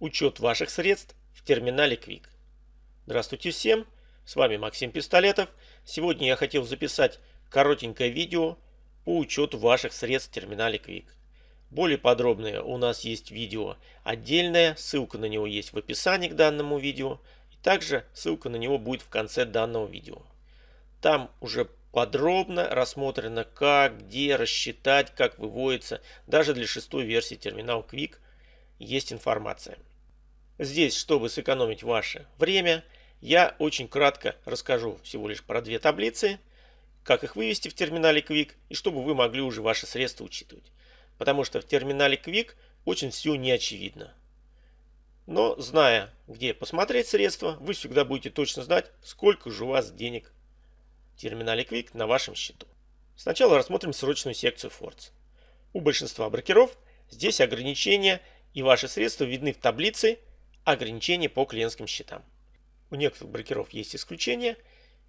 Учет ваших средств в терминале Quick. Здравствуйте всем, с вами Максим Пистолетов. Сегодня я хотел записать коротенькое видео по учету ваших средств в терминале Quick. Более подробное у нас есть видео отдельное, ссылка на него есть в описании к данному видео. И также ссылка на него будет в конце данного видео. Там уже подробно рассмотрено, как, где рассчитать, как выводится. Даже для шестой версии терминал Quick есть информация. Здесь, чтобы сэкономить ваше время, я очень кратко расскажу всего лишь про две таблицы, как их вывести в терминале Quick и чтобы вы могли уже ваши средства учитывать. Потому что в терминале Quick очень все не очевидно. Но зная, где посмотреть средства, вы всегда будете точно знать, сколько же у вас денег терминале Quick на вашем счету. Сначала рассмотрим срочную секцию Force. У большинства брокеров здесь ограничения и ваши средства видны в таблице ограничения по клиентским счетам. У некоторых брокеров есть исключения,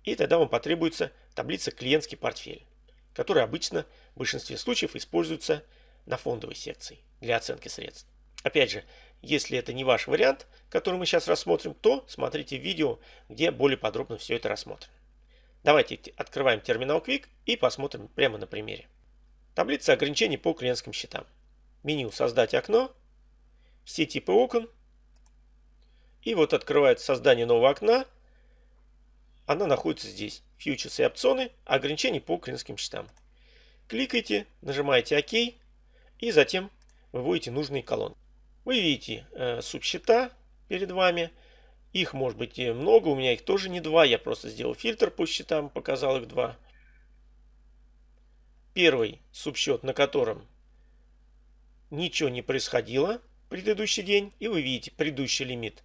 и тогда вам потребуется таблица клиентский портфель, которая обычно в большинстве случаев используется на фондовой секции для оценки средств. Опять же, если это не ваш вариант, который мы сейчас рассмотрим, то смотрите видео, где более подробно все это рассмотрено. Давайте открываем терминал Quick и посмотрим прямо на примере. Таблица ограничений по клиентским счетам. Меню «Создать окно», все типы окон. И вот открывается создание нового окна. Она находится здесь. Фьючерсы и опционы, ограничений по клиентским счетам. Кликайте, нажимаете ОК и затем выводите нужные колонны. Вы видите э, субсчета перед вами. Их может быть много, у меня их тоже не два, я просто сделал фильтр по счетам, показал их два. Первый субсчет, на котором ничего не происходило предыдущий день, и вы видите предыдущий лимит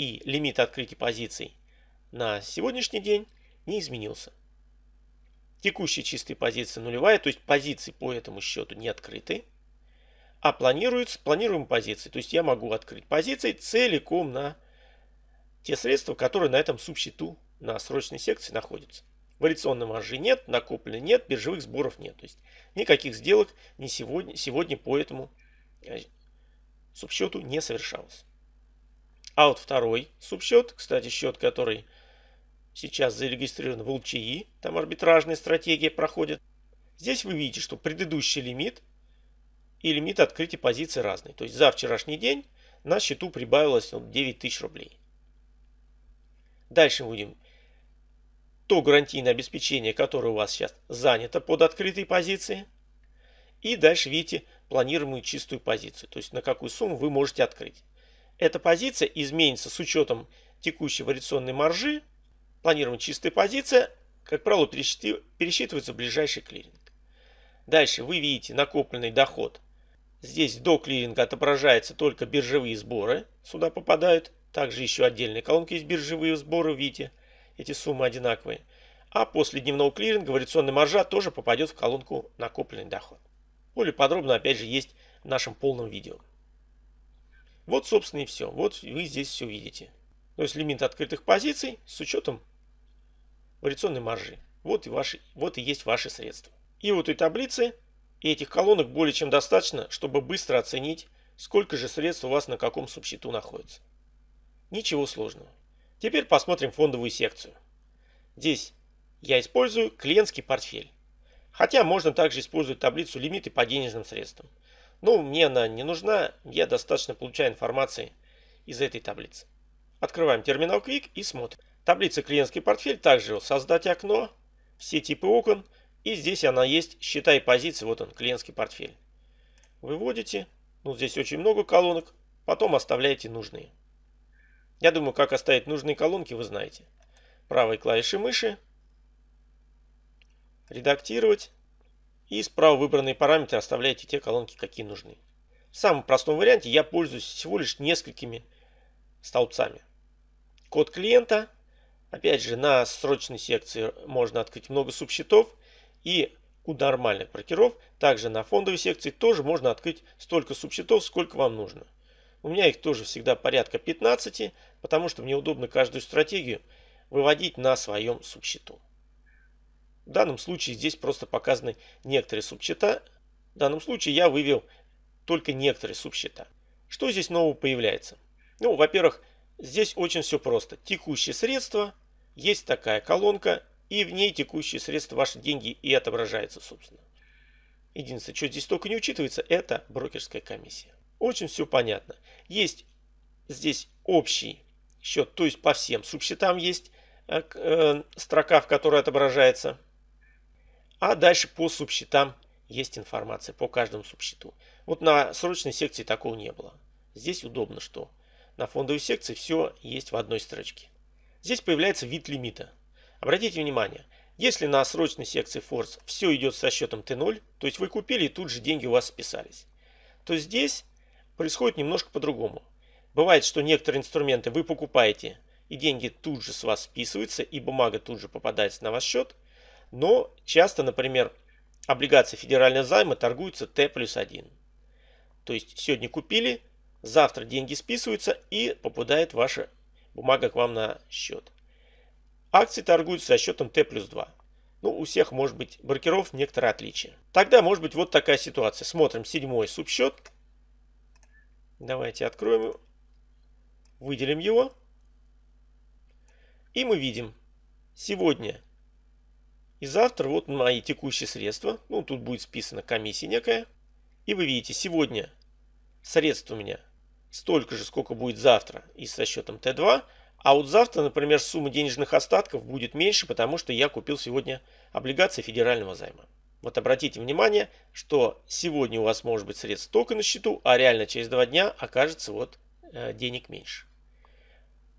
и лимит открытия позиций на сегодняшний день не изменился. Текущая чистая позиция нулевая, то есть позиции по этому счету не открыты, а планируются планируемые позиции. То есть я могу открыть позиции целиком на те средства, которые на этом субсчету на срочной секции находятся. Вариационной маржи нет, накопленной нет, биржевых сборов нет. То есть никаких сделок не сегодня, сегодня по этому э, субсчету не совершалось. А вот второй субсчет, кстати, счет, который сейчас зарегистрирован в ЛЧИ, там арбитражная стратегия проходит. Здесь вы видите, что предыдущий лимит и лимит открытия позиции разные. То есть за вчерашний день на счету прибавилось 9 тысяч рублей. Дальше будем то гарантийное обеспечение, которое у вас сейчас занято под открытой позицией. И дальше видите планируемую чистую позицию, то есть на какую сумму вы можете открыть. Эта позиция изменится с учетом текущей вариационной маржи. Планируемая чистая позиция, как правило, пересчитывается в ближайший клиринг. Дальше вы видите накопленный доход. Здесь до клиринга отображаются только биржевые сборы, сюда попадают. Также еще отдельные колонки есть биржевые сборы, видите, эти суммы одинаковые. А после дневного клиринга вариационная маржа тоже попадет в колонку накопленный доход. Более подробно, опять же, есть в нашем полном видео. Вот, собственно, и все. Вот вы здесь все видите. То есть лимит открытых позиций с учетом вариационной маржи. Вот и, ваши, вот и есть ваши средства. И вот этой таблицы и этих колонок более чем достаточно, чтобы быстро оценить, сколько же средств у вас на каком субсчету находится. Ничего сложного. Теперь посмотрим фондовую секцию. Здесь я использую клиентский портфель. Хотя можно также использовать таблицу лимиты по денежным средствам. Но мне она не нужна, я достаточно получаю информации из этой таблицы. Открываем терминал Quick и смотрим. Таблица клиентский портфель, также создать окно, все типы окон. И здесь она есть, считай позиции, вот он, клиентский портфель. Выводите, ну здесь очень много колонок, потом оставляете нужные. Я думаю, как оставить нужные колонки, вы знаете. Правой клавишей мыши редактировать. И справа выбранные параметры оставляйте те колонки, какие нужны. В самом простом варианте я пользуюсь всего лишь несколькими столбцами. Код клиента. Опять же, на срочной секции можно открыть много субсчетов. И у нормальных брокеров, также на фондовой секции, тоже можно открыть столько субсчетов, сколько вам нужно. У меня их тоже всегда порядка 15, потому что мне удобно каждую стратегию выводить на своем субсчету. В данном случае здесь просто показаны некоторые субсчета. В данном случае я вывел только некоторые субсчета. Что здесь нового появляется? Ну, во-первых, здесь очень все просто. Текущие средства, есть такая колонка, и в ней текущие средства, ваши деньги и отображаются, собственно. Единственное, что здесь только не учитывается, это брокерская комиссия. Очень все понятно. Есть здесь общий счет, то есть по всем субсчетам есть э, э, строка, в которой отображается. А дальше по субсчетам есть информация по каждому субсчету. Вот на срочной секции такого не было. Здесь удобно, что на фондовой секции все есть в одной строчке. Здесь появляется вид лимита. Обратите внимание, если на срочной секции Force все идет со счетом T0, то есть вы купили и тут же деньги у вас списались, то здесь происходит немножко по-другому. Бывает, что некоторые инструменты вы покупаете, и деньги тут же с вас списываются, и бумага тут же попадается на ваш счет. Но часто, например, облигации федерального займа торгуются Т плюс 1. То есть сегодня купили, завтра деньги списываются и попадает ваша бумага к вам на счет. Акции торгуются со счетом Т плюс 2. Ну, у всех может быть брокеров некоторые отличия. Тогда может быть вот такая ситуация. Смотрим седьмой субсчет. Давайте откроем его. Выделим его. И мы видим сегодня и завтра вот мои текущие средства. Ну, тут будет списана комиссия некая. И вы видите, сегодня средств у меня столько же, сколько будет завтра и со счетом Т2. А вот завтра, например, сумма денежных остатков будет меньше, потому что я купил сегодня облигации федерального займа. Вот обратите внимание, что сегодня у вас может быть средств только на счету, а реально через два дня окажется вот э, денег меньше.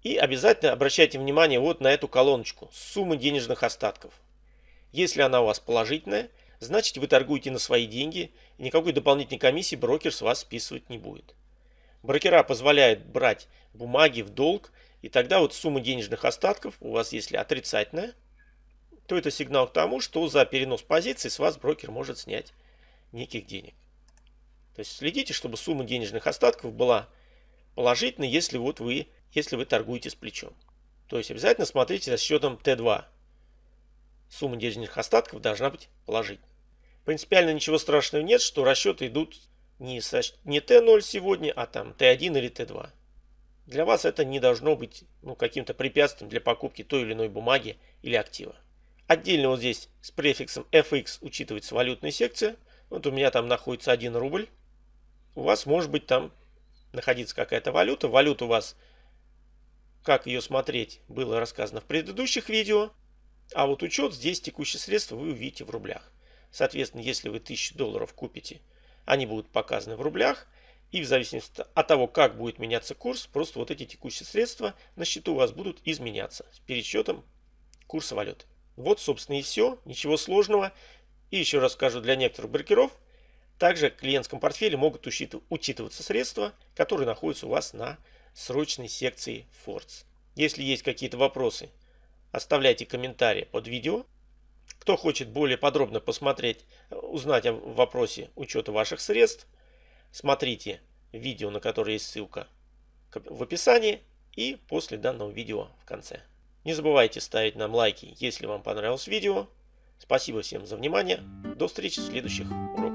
И обязательно обращайте внимание вот на эту колоночку суммы денежных остатков. Если она у вас положительная, значит вы торгуете на свои деньги, и никакой дополнительной комиссии брокер с вас списывать не будет. Брокера позволяют брать бумаги в долг, и тогда вот сумма денежных остатков у вас, если отрицательная, то это сигнал к тому, что за перенос позиций с вас брокер может снять неких денег. То есть следите, чтобы сумма денежных остатков была положительной, если вот вы, если вы торгуете с плечом. То есть обязательно смотрите за счетом Т2. Сумма денежных остатков должна быть положительной. Принципиально ничего страшного нет, что расчеты идут не, со, не Т0 сегодня, а там Т1 или Т2. Для вас это не должно быть ну, каким-то препятствием для покупки той или иной бумаги или актива. Отдельно вот здесь с префиксом FX учитывается валютная секция. Вот у меня там находится 1 рубль. У вас может быть там находиться какая-то валюта. Валюта у вас, как ее смотреть, было рассказано в предыдущих видео. А вот учет здесь текущие средства вы увидите в рублях. Соответственно, если вы 1000 долларов купите они будут показаны в рублях. И в зависимости от того, как будет меняться курс, просто вот эти текущие средства на счету у вас будут изменяться с пересчетом курса валюты. Вот, собственно, и все. Ничего сложного. И еще раз скажу, для некоторых брокеров также в клиентском портфеле могут учитываться средства, которые находятся у вас на срочной секции Force. Если есть какие-то вопросы, оставляйте комментарии под видео. Кто хочет более подробно посмотреть, узнать о вопросе учета ваших средств, смотрите видео, на которое есть ссылка в описании и после данного видео в конце. Не забывайте ставить нам лайки, если вам понравилось видео. Спасибо всем за внимание. До встречи в следующих уроках.